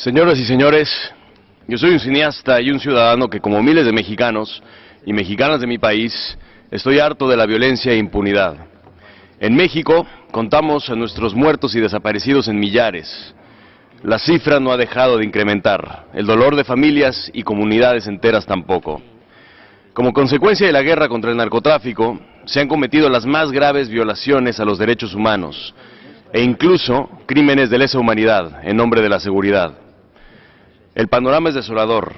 Señoras y señores, yo soy un cineasta y un ciudadano que como miles de mexicanos y mexicanas de mi país, estoy harto de la violencia e impunidad. En México contamos a nuestros muertos y desaparecidos en millares. La cifra no ha dejado de incrementar, el dolor de familias y comunidades enteras tampoco. Como consecuencia de la guerra contra el narcotráfico, se han cometido las más graves violaciones a los derechos humanos e incluso crímenes de lesa humanidad en nombre de la seguridad. El panorama es desolador.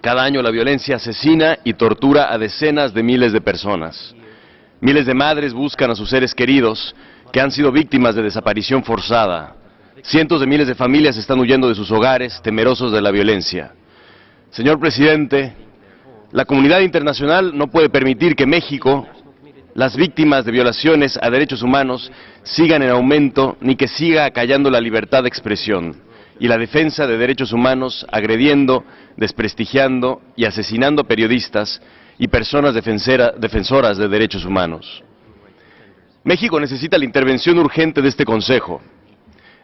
Cada año la violencia asesina y tortura a decenas de miles de personas. Miles de madres buscan a sus seres queridos que han sido víctimas de desaparición forzada. Cientos de miles de familias están huyendo de sus hogares, temerosos de la violencia. Señor presidente, la comunidad internacional no puede permitir que México, las víctimas de violaciones a derechos humanos, sigan en aumento ni que siga acallando la libertad de expresión y la defensa de derechos humanos agrediendo, desprestigiando y asesinando periodistas y personas defensoras de derechos humanos. México necesita la intervención urgente de este Consejo.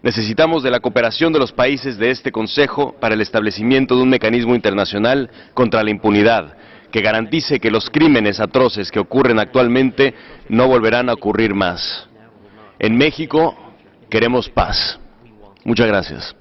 Necesitamos de la cooperación de los países de este Consejo para el establecimiento de un mecanismo internacional contra la impunidad que garantice que los crímenes atroces que ocurren actualmente no volverán a ocurrir más. En México queremos paz. Muchas gracias.